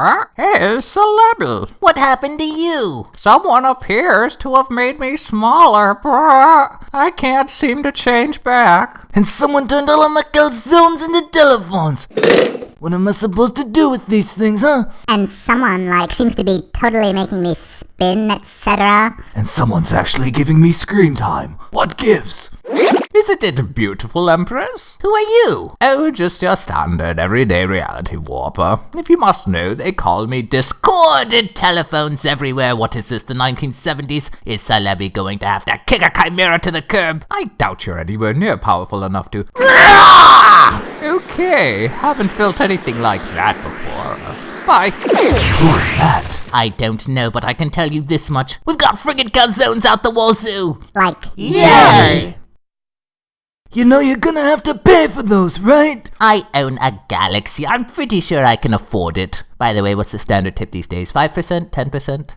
Huh? Hey, Celebi. What happened to you? Someone appears to have made me smaller, bruh. I can't seem to change back. And someone turned all of my calzones into telephones. What am I supposed to do with these things, huh? And someone, like, seems to be totally making me spin, etc. And someone's actually giving me screen time. What gives? Isn't it beautiful, Empress? Who are you? Oh, just your standard everyday reality warper. If you must know, they call me Discorded telephones everywhere. What is this, the 1970s? Is Celebi going to have to kick a chimera to the curb? I doubt you're anywhere near powerful enough to. Ah! okay, haven't felt anything like that before. Bye. Who's that? I don't know, but I can tell you this much. We've got friggin' zones out the wazoo! Like, Yay! You know you're gonna have to pay for those, right? I own a galaxy. I'm pretty sure I can afford it. By the way, what's the standard tip these days? 5%? 10%?